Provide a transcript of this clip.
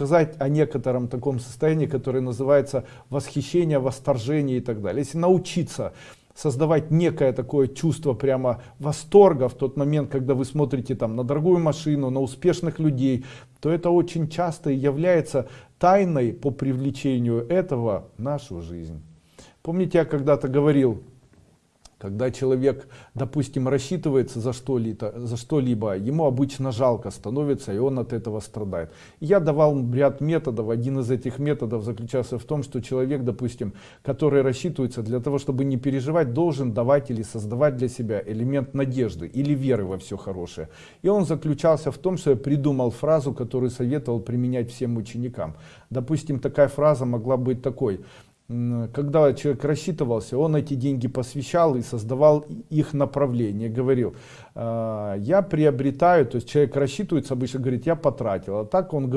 сказать о некотором таком состоянии, которое называется восхищение, восторжение и так далее. Если научиться создавать некое такое чувство прямо восторга в тот момент, когда вы смотрите там на дорогую машину, на успешных людей, то это очень часто является тайной по привлечению этого в нашу жизнь. Помните, я когда-то говорил, когда человек, допустим, рассчитывается за что-либо, что-либо, ему обычно жалко становится, и он от этого страдает. Я давал ряд методов. Один из этих методов заключался в том, что человек, допустим, который рассчитывается для того, чтобы не переживать, должен давать или создавать для себя элемент надежды или веры во все хорошее. И он заключался в том, что я придумал фразу, которую советовал применять всем ученикам. Допустим, такая фраза могла быть такой когда человек рассчитывался, он эти деньги посвящал и создавал их направление, говорил, «А, я приобретаю, то есть человек рассчитывается, обычно говорит, я потратил, а так он говорит,